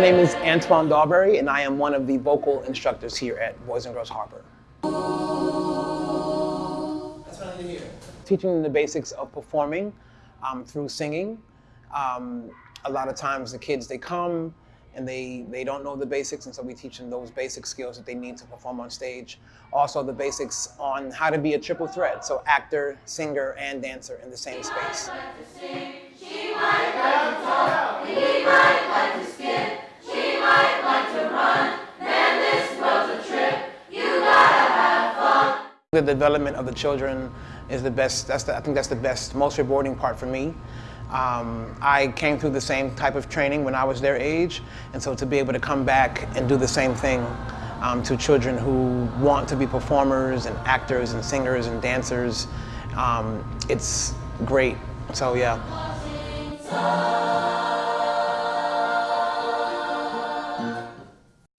name is Antoine Darbury, and I am one of the vocal instructors here at Boys and Girls Harbor. That's what I need to hear. Teaching them the basics of performing um, through singing. Um, a lot of times the kids, they come and they, they don't know the basics, and so we teach them those basic skills that they need to perform on stage. Also the basics on how to be a triple threat, so actor, singer, and dancer in the same space. The development of the children is the best, that's the, I think that's the best, most rewarding part for me. Um, I came through the same type of training when I was their age, and so to be able to come back and do the same thing um, to children who want to be performers and actors and singers and dancers, um, it's great. So yeah.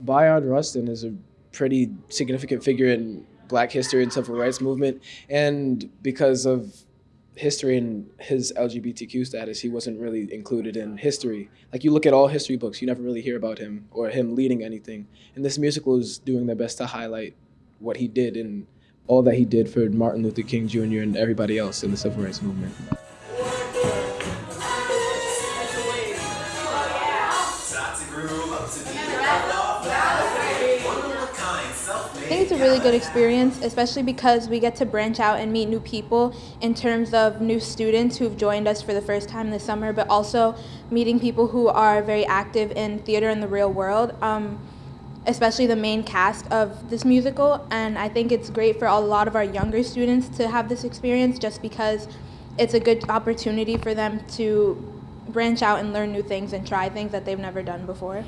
Bayard Rustin is a pretty significant figure in black history and civil rights movement. And because of history and his LGBTQ status, he wasn't really included in history. Like you look at all history books, you never really hear about him or him leading anything. And this musical is doing their best to highlight what he did and all that he did for Martin Luther King Jr. and everybody else in the civil rights movement. I think it's a really good experience, especially because we get to branch out and meet new people in terms of new students who've joined us for the first time this summer, but also meeting people who are very active in theater in the real world, um, especially the main cast of this musical. And I think it's great for a lot of our younger students to have this experience just because it's a good opportunity for them to branch out and learn new things and try things that they've never done before.